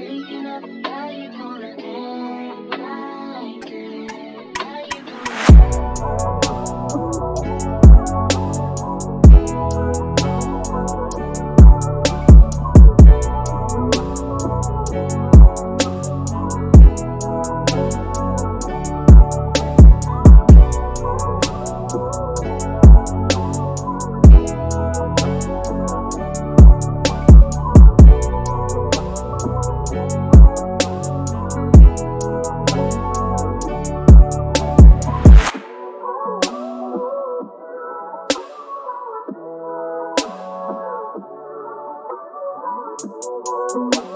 Waking up, how you gonna end? thank